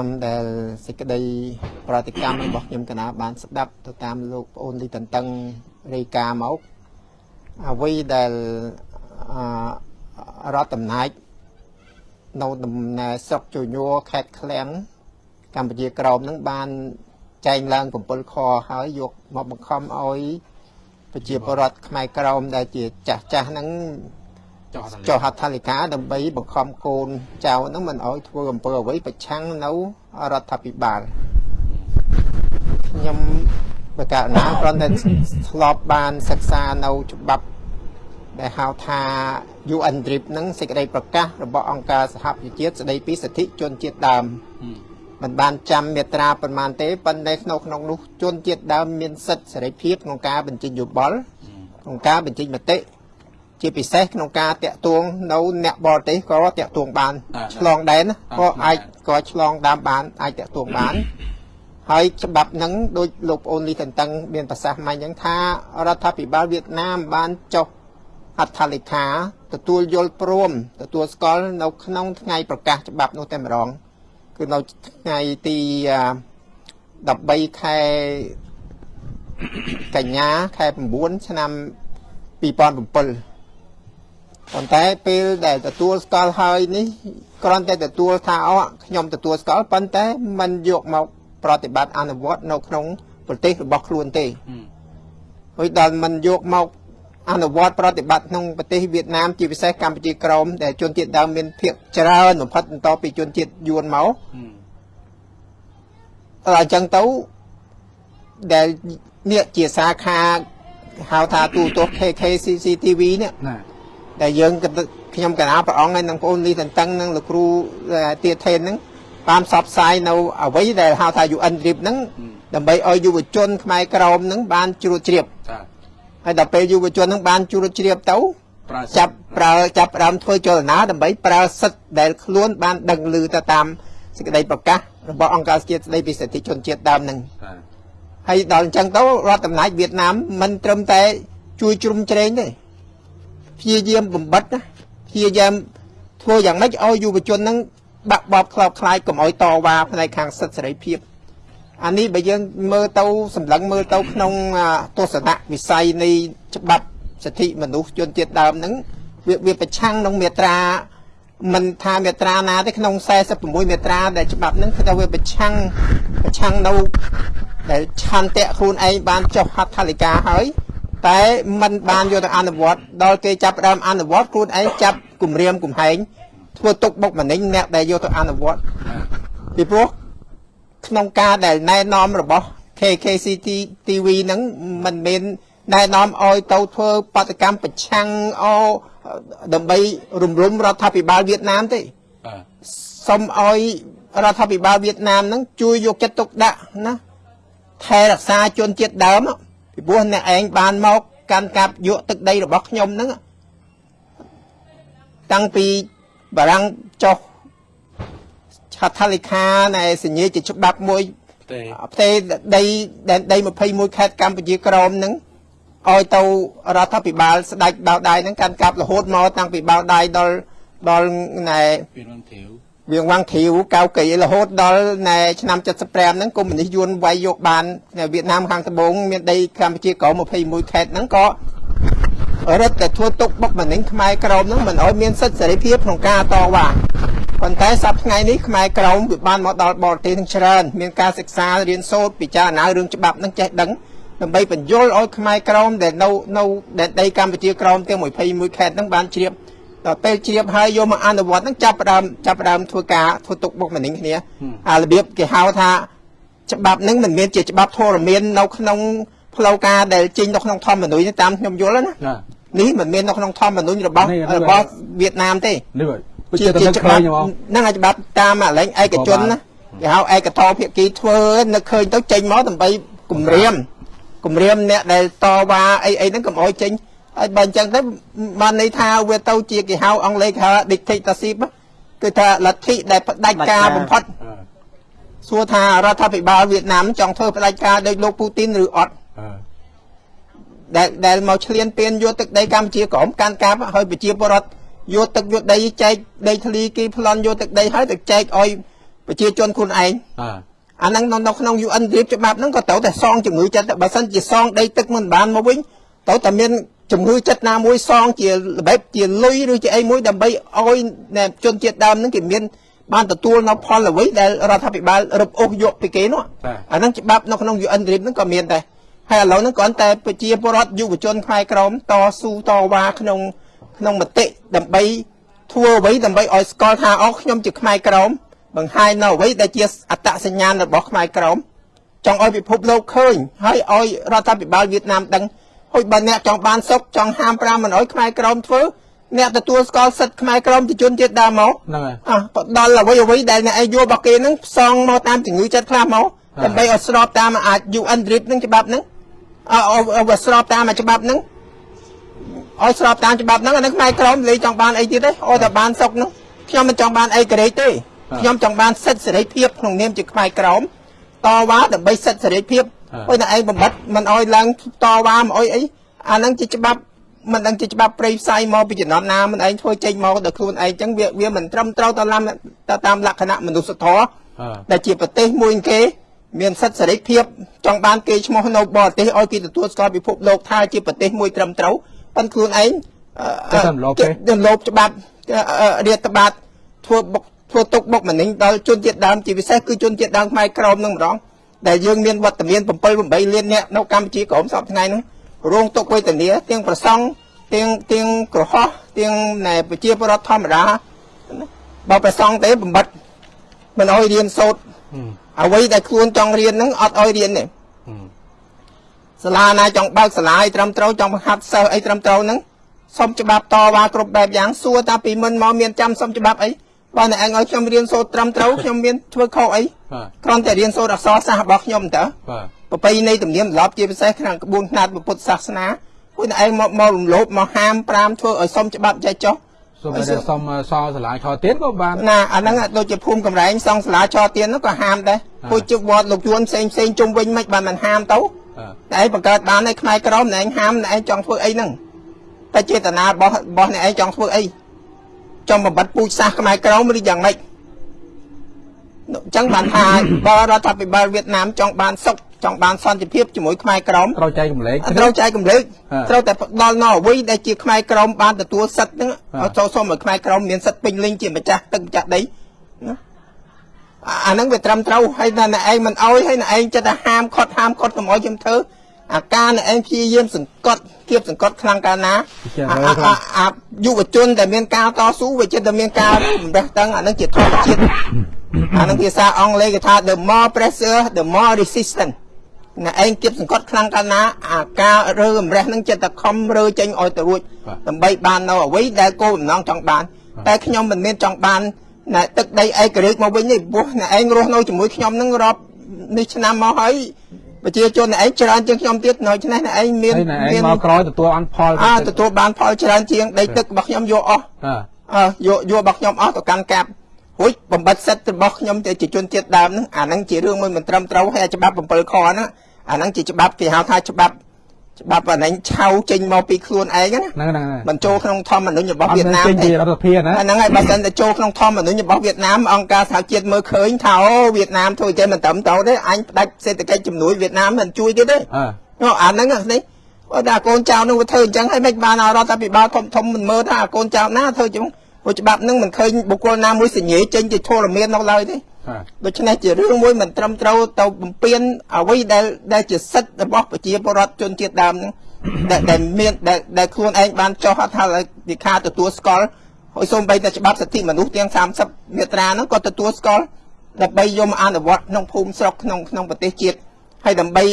តាមដែលសេចក្តីប្រតិកម្មរបស់ខ្ញុំកណាបានស្ដាប់ទៅតាមលោកប្អូនលីតន្តឹងរាយការណ៍មកអ្វីដែលអរដ្ឋអំណាចនៅដំណើរស្រុកជញ័រខេត្តឃ្លាំងកម្ពុជាក្រោមនឹងបានចែងឡើង7ខហើយយកមកបង្ខំឲ្យប្រជាពលរដ្ឋខ្មែរក្រោមដែលជាចាស់ចាស់ហ្នឹង ចុះហត្ថលេខាដើម្បីបង្ខំកូនចៅហ្នឹងមិនឲ្យធ្វើអំពើអ្វីប្រឆាំងនៅរដ្ឋាភិបាលខ្ញុំបកណាគ្រាន់តែធ្លាប់បានសិក្សានៅច្បាប់ដែលហៅថា UN DRIP ហ្នឹងសេចក្តីប្រកាសរបស់អង្គការសហប្រជាជាតិស្តីពីសិទ្ធិជនជាតិដើមមិនបានចាំមាត្រាប៉ុន្មានទេប៉ុន្តែក្នុងក្នុងនោះជនជាតិដើមមានសិទ្ធិសេរីភាពក្នុងការបញ្ចេញយោបល់ក្នុងការបញ្ចេញមតិ ជាពិសេសក្នុងការតាក់ទងនៅអ្នកបរទេសក៏តាក់ទងបានឆ្លងដែនក៏អាចក៏ឆ្លងតាមបានអាចតាក់ទងបានហើយច្បាប់ហ្នឹងដូចលោកប្អូនលីតន្តឹងមានប្រសាសន៍មកអញ្ចឹងថារដ្ឋាភិបាលវៀតណាមបានចុះអត្ថលេខាទទួលយល់ព្រមទទួលស្គាល់នៅក្នុងថ្ងៃប្រកាសច្បាប់នោះតែម្ដងគឺនៅថ្ងៃទី13ខែកញ្ញាខែ9ឆ្នាំ2007 ប៉ុន្តែពេលដែលទទួលស្គាល់ហើយនេះគ្រាន់តែទទួលថាអូខ្ញុំទទួលស្គាល់ប៉ុន្តែมันយកមកប្រតិបត្តិអនុវត្តនៅក្នុងប្រទេសរបស់ខ្លួនទេហើយដល់มันយកមកអនុវត្តប្រតិបត្តិក្នុងប្រទេសវៀតណាមជាពិសេសកម្ពុជាក្រោមដែលជនជាតិដើមមានភាគច្រើនបំផុតបន្តពីជនជាតិយួនមកអញ្ចឹងទៅដែលនេះជាសាខាហៅថាទូទស្សន៍ KKCCTV នេះ ដែលយើងខ្ញុំកណាព្រះអង្គហើយនឹងបងប្អូនលីតន្តឹងនឹងលោកគ្រូទាថេនហ្នឹងបានផ្សព្វផ្សាយនៅអ្វីដែលហៅថា UN Trip ហ្នឹងដើម្បីឲ្យយុវជនខ្មែរក្រមហ្នឹងបានជ្រួតជ្រាបហើយដល់ពេលយុវជនហ្នឹងបានជ្រួតជ្រាបទៅចាប់ប្រើចាប់ផ្ដើមធ្វើចលនាដើម្បីប្រើសិទ្ធិដែលខ្លួនបានដឹងឮទៅតាមសេចក្តីប្រកាសរបស់អង្គការជាតិស្តីពីសិទ្ធិជនជាតិដើមហ្នឹងហើយដល់អញ្ចឹងទៅរដ្ឋអំណាចវៀតណាមមិនត្រឹមតែជួយជ្រុំជ្រែងទេ ព្យាយាមបំបិតណាព្យាយាមធ្វើយ៉ាងម៉េចឲ្យយុវជនហ្នឹងបាក់បបខ្លោបខ្លាយកុំឲ្យតវ៉ាផ្នែកខាងសិទ្ធិសេរីភាពអានេះបើយើងមើលទៅសម្លឹងមើលទៅក្នុងទស្សនៈវិស័យនៃច្បាប់សិទ្ធិមនុស្សជនជាតិដើមហ្នឹងវាវាប្រឆាំងនឹងមាត្រាមិនថាមាត្រាណាទេក្នុង46មាត្រាដែលច្បាប់ហ្នឹងគឺថាវាប្រឆាំងប្រឆាំងនៅដែលឆន្ទៈខ្លួនឯងបានចុះហត្ថលេខាហើយ តែมันបានយកទៅអនុវត្តដល់គេចាប់ដើមអនុវត្តខ្លួនឯងចាប់គម្រាមកំហែងធ្វើទុកបុកម្នេញអ្នកដែលយកទៅអនុវត្តពីព្រោះក្នុងការដែលណែនាំរបស់ KKCT TV ហ្នឹងมันមានណែនាំឲ្យទៅធ្វើបដកម្មប្រឆាំងអដើម្បីរំលំរដ្ឋាភិបាលវៀតណាមទេសូមឲ្យរដ្ឋាភិបាលវៀតណាមហ្នឹងជួយយកចិត្តទុកដាក់ណាថែរក្សាជនជាតិដើម ពីព្រោះអ្នកឯងបានមកកាន់កាប់យកទឹកដីរបស់ខ្ញុំហ្នឹងតាំងពីបារាំងចុះឆាត់ថាលេខានៃសញ្ញាជាច្បាប់មួយផ្ទៃដីដែនដី21ខេត្តកម្ពុជាក្រមហ្នឹងឲ្យទៅរដ្ឋាភិបាលស្ដេចបៅដៃហ្នឹងកាន់កាប់រហូតមកតាំងពីបៅដៃដល់ដល់ណែពីរងធាវ វៀងវាំងធីវកៅកៃរហូតដល់ណែឆ្នាំ75ហ្នឹងកុម្មុយនីសយួនវាយយកបានវៀតណាមខាងត្បូងមានដីកម្ពុជាក្រម21ខេត្តហ្នឹងក៏រឹតតែធ្វើទុកបុកម្នេញខ្មែរក្រមហ្នឹងមិនឲ្យមានសិទ្ធិសេរីភាពក្នុងការតវ៉ាប៉ុន្តែសប្តាហ៍ថ្ងៃនេះខ្មែរក្រមវាបានមកដល់បរទេសនឹងច្រើនមានការសិក្សារៀនសូត្រពិចារណារឿងច្បាប់ហ្នឹងចេះដឹងដើម្បីបញ្យល់ឲ្យខ្មែរក្រមដែលនៅនៅដីកម្ពុជាក្រមទាំង21ខេត្តហ្នឹងបានជ្រាប ដល់ពេលជ្រាបហើយយកមកអនុវត្តហ្នឹងចាប់ផ្ដើមចាប់ផ្ដើមធ្វើការធ្វើទុកបុកម្នេញគ្នាអារបៀបគេហៅថាច្បាប់ហ្នឹងមិនមែនជាច្បាប់ធរមាននៅក្នុងផ្លូវការដែលចេញនៅក្នុងធម្មនុញ្ញតាមខ្ញុំយល់ណានេះមិនមាននៅក្នុងធម្មនុញ្ញរបស់របស់វៀតណាមទេនេះជាច្បាប់ហ្នឹងហើយច្បាប់តាមអាលែងឯកជនណាគេហៅឯកតោភាគីធ្វើនឹកឃើញទៅចេញមកដើម្បីគម្រាមគម្រាមអ្នកដែលតវ៉ាអីអីហ្នឹងកុំអោយចេញ ហើយបើអញ្ចឹងទៅបានន័យថាវាទៅជាគេហៅអង់គ្លេសគេហៅ dictatorship គឺថាលទ្ធិដែលផ្ដាច់ការបំផុតសួរថារដ្ឋាភិបាលវៀតណាមចង់ធ្វើផ្ដាច់ការដោយលោកពូទីនឬអត់ដែលដែលមកឈ្លានពានយកទឹកដីកម្ពុជាក្រមកាន់កាប់ហើយប្រជាពលរដ្ឋយកទឹកយកដីចែកដីធ្លីគេប្លន់យកទឹកដីហើយទៅចែកឲ្យប្រជាជនខ្លួនឯងអាហ្នឹងនៅក្នុង UN រៀបច្បាប់ហ្នឹងក៏ត្រូវតែសងជំងឺចិត្តបើសិនជាសងដីទឹកមិនបានមកវិញត្រូវតែមាន ជំងឺចិត្តណាមួយសងជារបៀបជាលុយឬជាអីមួយដើម្បីឲ្យជនជាតិដើមហ្នឹងគេមានបានទទួលនៅផលអ្វីដែលរដ្ឋាភិបាលរឹបអូសយកពីគេនោះអាហ្នឹងច្បាប់នៅក្នុង UN រៀបហ្នឹងក៏មានដែរហើយឥឡូវហ្នឹងគ្រាន់តែប្រជាពលរដ្ឋយុវជនខ្មែរក្រមតស៊ូតវ៉ាក្នុងក្នុងមតិដើម្បីធ្វើអ្វីដើម្បីឲ្យស្គាល់ថាអោខ្ញុំជាខ្មែរក្រមបង្ហាញនៅអ្វីដែលជាអត្តសញ្ញាណរបស់ខ្មែរក្រមចង់ឲ្យពិភពលោកឃើញហើយឲ្យរដ្ឋាភិបាលវៀតណាមដឹង ហើយបើអ្នកចង់បានសុខចង់ហាម5មិនឲ្យខ្មែរក្រមធ្វើអ្នកទទួលស្គាល់សិទ្ធិខ្មែរក្រមជាជនជាតិដើមមកហ្នឹងហើយអះដល់អ្វីអ្វីដែលអ្នកឯងយល់របស់គេហ្នឹងផ្សងមកតាមជំងឺចិត្តខ្លះមកដើម្បីឲ្យស្របតាមអាច UN RIP ហ្នឹងច្បាប់ហ្នឹងអឲ្យស្របតាមច្បាប់ហ្នឹងឲ្យស្របតាមច្បាប់ហ្នឹងអានឹងខ្មែរក្រមលេចង់បានអីទៀតទេឲ្យតែបានសុកហ្នឹងខ្ញុំមិនចង់បានអីកេរេទេខ្ញុំចង់បានសិទ្ធិសេរីភាពក្នុងនាមជាខ្មែរក្រមតវ៉ាដើម្បីសិទ្ធិសេរីភាព ហើយតែឯងបំបត្តិមិនអោយឡើងតវ៉ាមិនអោយអីអាហ្នឹងជាច្បាប់មិនដឹងជាច្បាប់ប្រៃផ្សាយមកពីចំណត់ណាមិនឯងធ្វើចេញមកដល់ខ្លួនឯងចឹងវាវាមិនត្រឹមត្រូវតាមតាមលក្ខណៈមនុស្សធម៌ដែលជាប្រទេសមួយគេមានសិទ្ធិសេរីភាពចង់បានគេឈ្មោះនៅបរទេសឲ្យគេទទួលស្គាល់ពិភពលោកថាជាប្រទេសមួយត្រឹមត្រូវប៉ុន្តែខ្លួនឯងទៅលោបច្បាប់រាតត្បាតធ្វើបុកធ្វើទុកបុកម្នេញដល់ជនជាតិដើមជាពិសេសគឺជនជាតិដើមខ្មែរក្រមនឹងម្ដង ដែលយើងមានវត្តមាន7 8លានអ្នកនៅកម្ពុជាក្រមសពថ្ងៃហ្នឹងរងទុកវេទនាទាំងប្រសង់ទាំងទាំងក្រហោះទាំងណែប្រជាពលរដ្ឋធម្មតាបើប្រសង់ទេបំបត្តិមិនអោយរៀនសូត្រអ្វីដែលខ្លួនចង់រៀនហ្នឹងអត់អោយរៀនទេសាលាណាចង់បើកសាលាឲ្យត្រឹមត្រូវចង់បង្ហាត់សិស្សអីត្រឹមត្រូវហ្នឹងសុំច្បាប់តវ៉ាគ្រប់បែបយ៉ាងសួរតាពីមុនមកមានចាំសុំច្បាប់អី បើអ្នកឯងឲ្យខ្ញុំរៀនសូត្រត្រឹមត្រូវខ្ញុំមានធ្វើខុសអីគ្រាន់តែរៀនសូត្រអក្សរសាស្ត្ររបស់ខ្ញុំតើប្រពៃណីទំនៀមទម្លាប់ជាពិសេសក្នុងក្បួនខ្នាតពុទ្ធសាសនាពួកអ្នកឯងមកមករំលោភមកហាម5ធ្វើឲ្យសុំច្បាប់ចេះចុះសូមតែសុំសងសាលាឆទៀនក៏បានណាអាហ្នឹងដូចជាភូមិកំរែងសងសាលាឆទៀននោះក៏ហាមដែរពួកជឹកវត្តលោកជួនផ្សេងផ្សេងជុំវិញមិនបានមិនហាមទៅតែឯងបង្កើតបានឯខ្មែរក្រមណែឯងហាមណែឯងចង់ធ្វើអីហ្នឹងតែចេតនារបស់របស់អ្នកឯងចង់ធ្វើអី ចង់បំបត្តិពូជសាសន៍ខ្មែរក្រមឬយ៉ាងម៉េចអញ្ចឹងបានថាបរដ្ឋាភិបាលវៀតណាមចង់បានសុខចង់បានសន្តិភាពជាមួយខ្មែរក្រមត្រូវចែកកម្លែកត្រូវចែកកម្លែកត្រូវតែផ្ដល់នៅអ្វីដែលជាខ្មែរក្រមបានទទួលសិទ្ធិហ្នឹងឲ្យចូលសុំឲ្យខ្មែរក្រមមានសិទ្ធិពេញលេញជាម្ចាស់ទឹកម្ចាស់ដីណាអាហ្នឹងវាត្រឹមត្រូវហើយតែអ្នកឯងមិនអោយហើយអ្នកឯងចិត្តតែហាមខត់ហាមខត់កុំអោយខ្ញុំធ្វើ អាការអ្នកឯងព្យាយាមសង្កត់គៀបសង្កត់ខ្លាំងកាលណាអាយុវជនដែលមានការតស៊ូវាចិត្តតែមានការបំរះតឹងអានឹងជាធម្មជាតិអានឹងភាសាអង់គ្លេសគេថា the more pressure the more resistance អ្នកឯងគៀបសង្កត់ខ្លាំងកាលណាអាការរើបំរះនឹងចិត្តតែខំរើចេញឲ្យទៅរួចដើម្បីបាននៅអ្វីដែលគោលបំណងចង់បានតែខ្ញុំមិនមានចង់បានណែទឹកដីឯករាជ្យមកវិញទេព្រោះអ្នកឯងរស់នៅជាមួយខ្ញុំនឹងរាប់នេះឆ្នាំមកហើយ ប្រជាជនឯងច្រើនជាងខ្ញុំទៀតនៅឆ្នេះឯងមានមានមកក្រោយទទួលបានផលអើទទួលបានផលច្រើនជាងដីទឹករបស់ខ្ញុំយកអស់អើយកយករបស់ខ្ញុំអស់ទៅកាន់កាប់រួចបំបត្តិសិទ្ធិរបស់ខ្ញុំទៅជាជនជាតិដើមហ្នឹងអាហ្នឹងជារឿងមួយមិនត្រឹមត្រូវហើយច្បាប់7ខហ្នឹងអាហ្នឹងជាច្បាប់គេហៅថាច្បាប់ ច្បាប់អានេះឆៅចេញមកពីខ្លួនឯងណាហ្នឹងហ្នឹងមិនចូលក្នុងធម្មនុញ្ញរបស់វៀតណាមទេរដ្ឋាភិបាលណាហ្នឹងហើយបើមិនតែចូលក្នុងធម្មនុញ្ញរបស់វៀតណាមអង្គការសហជាតិមើលឃើញថាអូវៀតណាមធ្វើចេះមិនត្រឹមត្រូវទេអញផ្ដាច់សេដ្ឋកិច្ចជំនួយវៀតណាមមិនជួយគេទេអឺអាហ្នឹងនេះបើតែកូនចៅនឹងវាធ្វើអញ្ចឹងហើយមិនបានរដ្ឋាភិបាលធំធំមិនមើលថាកូនចៅណាធ្វើអញ្ចឹងព្រោះច្បាប់នឹងមិនឃើញបុគ្គលណាមួយសញ្ញាចេញជាធរមាននៅឡើយទេ ដូច្នេះជារឿងមួយមិនត្រឹមត្រូវទៅបំពេញអ្វីដែលដែលជាសិទ្ធិរបស់ប្រជាពលរដ្ឋជនជាតិដើមហ្នឹងដែលដែលមានដែលខ្លួនឯងបានចោះហត្ថលេខាទទួលស្គាល់ហើយសូម្បីតែច្បាប់សិទ្ធិមនុស្សទាំង30មាត្រាហ្នឹងក៏ទទួលស្គាល់ដើម្បីយកមកអនុវត្តក្នុងភូមិស្រុកក្នុងក្នុងប្រទេសជាតិហើយដើម្បី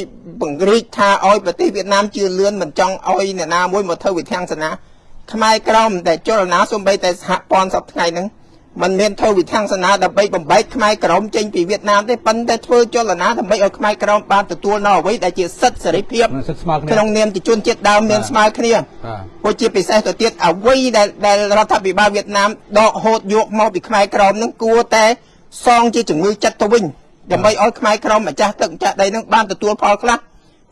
ពង្រីកថាឲ្យប្រទេសវៀតណាមជឿលឿនមិនចង់ឲ្យអ្នកណាមួយមកធ្វើវិធានសាសនាខ្មែរក្រមដែលចលនាសូម្បីតែសហព័ន្ធសប្តាហ៍ថ្ងៃហ្នឹង มันមានធ្វើវិធានសាសនាដើម្បីបំបែកខ្មែរក្រមចេញពីវៀតណាមទេប៉ុន្តែធ្វើចលនាដើម្បីឲ្យខ្មែរក្រមបានទទួលនៅអ្វីដែលជាសិទ្ធិសេរីភាពក្នុងនាមជាជនជាតិដើមមានស្មើគ្នាព្រោះជាពិសេសទៅទៀតអ្វីដែលដែលរដ្ឋាភិបាលវៀតណាមដកហូតយកមកពីខ្មែរក្រមនឹងគួរតែសងជាជំងឺចិត្តទៅវិញដើម្បីឲ្យខ្មែរក្រមម្ចាស់ទឹកម្ចាស់ដីនឹងបានទទួលផលខ្លះ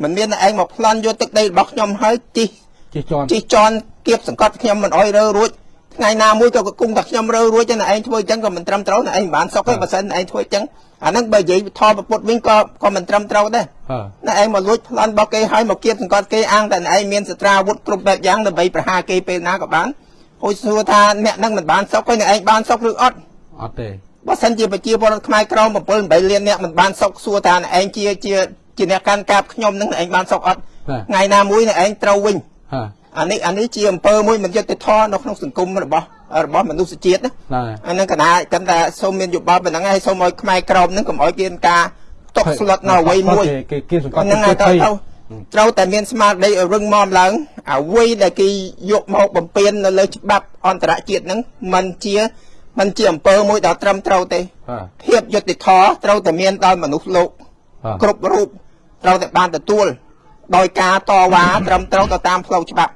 មិនមានតែឯងមកប្លន់យកទឹកដីរបស់ខ្ញុំហើយជីជីជន់ជីជន់គៀបសង្កត់ខ្ញុំមិនអោយរើរួច ថ្ងៃណាមួយក៏គង់តែខ្ញុំរើរួចចឹងតែឯងធ្វើចឹងក៏មិនត្រឹមត្រូវតែឯងមិនបានសុខទេបើសិនឯងធ្វើចឹងអាហ្នឹងបើនិយាយថតពុតវិញក៏ក៏មិនត្រឹមត្រូវដែរហ៎ណែឯងមកលួចប្លន់របស់គេឲ្យមកគៀបសង្កត់គេអាងតែឯងមានសត្រាវុធគ្រប់បែបយ៉ាងដើម្បីប្រហារគេពេលណាក៏បានហូចសួរថាអ្នកហ្នឹងមិនបានសុខទេឯងបានសុខឬអត់អត់ទេបើសិនជាប្រជាពលរដ្ឋខ្មែរក្រម7 8លានអ្នកមិនបានសុខសួរថាឯងជាជាជាអ្នកកាន់កាប់ខ្ញុំហ្នឹងឯងបានសុខអត់ថ្ងៃណាមួយឯងត្រូវវិញហ៎ អានេះអានេះជាអំពើមួយមិនយុត្តិធម៌នៅក្នុងសង្គមរបស់របស់មនុស្សជាតិណា ណា អាហ្នឹងកណាកាន់តែសូមមានយោបល់ប៉ុណ្ណឹងហើយសូមឲ្យខ្មែរក្រមហ្នឹងកុំឲ្យមានការຕົកស្លុតនៅអ្វីមួយ គេគេសង្កត់ ហ្នឹងហើយត្រូវត្រូវត្រូវតែមានស្មារតីឲ្យរឹងមាំឡើងអ្វីដែលគេយកមកបំពេញនៅលើច្បាប់អន្តរជាតិហ្នឹងมันជាมันជាអំពើមួយដ៏ត្រឹមត្រូវទេ ហ៎ ភាពយុត្តិធម៌ត្រូវតែមានដល់មនុស្សលោក ហ៎ គ្រប់រូបត្រូវតែបានទទួលដោយការតវ៉ាត្រឹមត្រូវទៅតាមផ្លូវច្បាប់